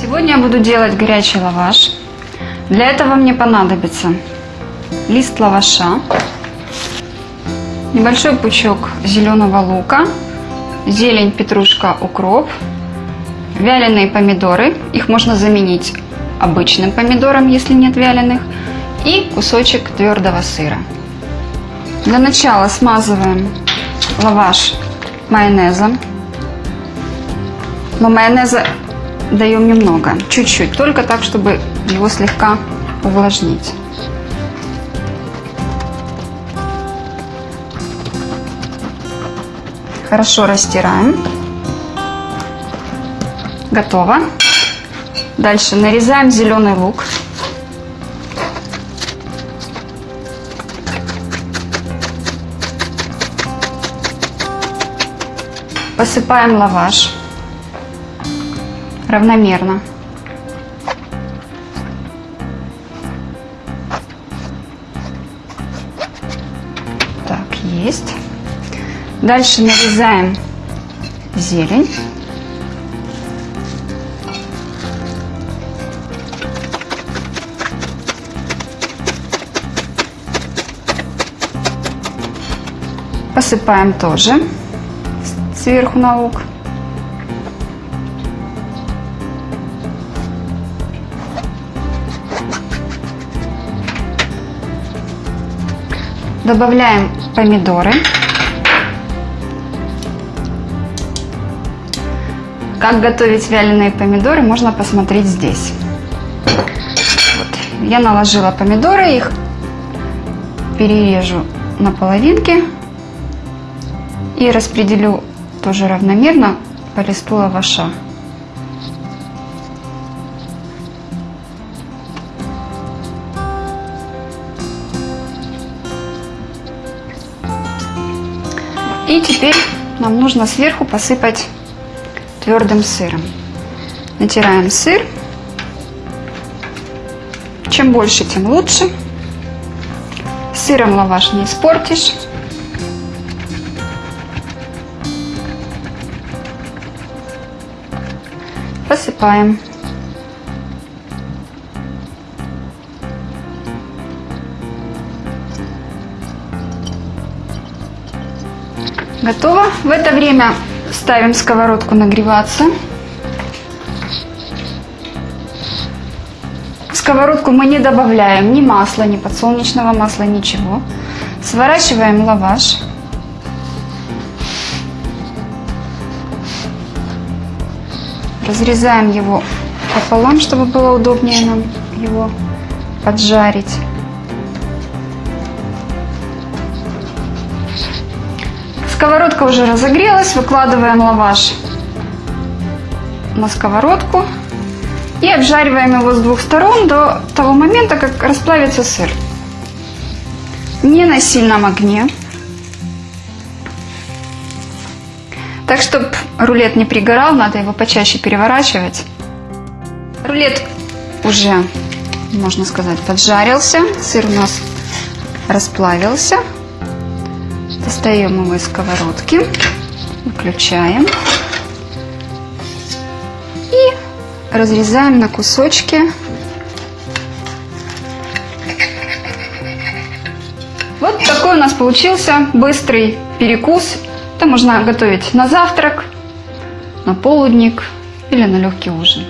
Сегодня я буду делать горячий лаваш. Для этого мне понадобится лист лаваша, небольшой пучок зеленого лука, зелень, петрушка, укроп, вяленые помидоры, их можно заменить обычным помидором, если нет вяленых, и кусочек твердого сыра. Для начала смазываем лаваш майонезом. Но майонеза даем немного, чуть-чуть, только так, чтобы его слегка увлажнить. Хорошо растираем. Готово. Дальше нарезаем зеленый лук. Посыпаем лаваш равномерно. Так, есть. Дальше нарезаем зелень. Посыпаем тоже сверху на лук. Добавляем помидоры. Как готовить вяленые помидоры, можно посмотреть здесь. Вот. Я наложила помидоры, их перережу на половинки и распределю тоже равномерно по листу лаваша. И теперь нам нужно сверху посыпать твердым сыром. Натираем сыр. Чем больше, тем лучше. Сыром лаваш не испортишь. Посыпаем. Готово. В это время ставим сковородку нагреваться. В сковородку мы не добавляем ни масла, ни подсолнечного масла, ничего. Сворачиваем лаваш. Разрезаем его пополам, чтобы было удобнее нам его поджарить. Сковородка уже разогрелась, выкладываем лаваш на сковородку и обжариваем его с двух сторон до того момента, как расплавится сыр. Не на сильном огне. Так, чтобы рулет не пригорал, надо его почаще переворачивать. Рулет уже, можно сказать, поджарился. Сыр у нас расплавился. Достаем его из сковородки, выключаем и разрезаем на кусочки. Вот такой у нас получился быстрый перекус. Это можно готовить на завтрак, на полудник или на легкий ужин.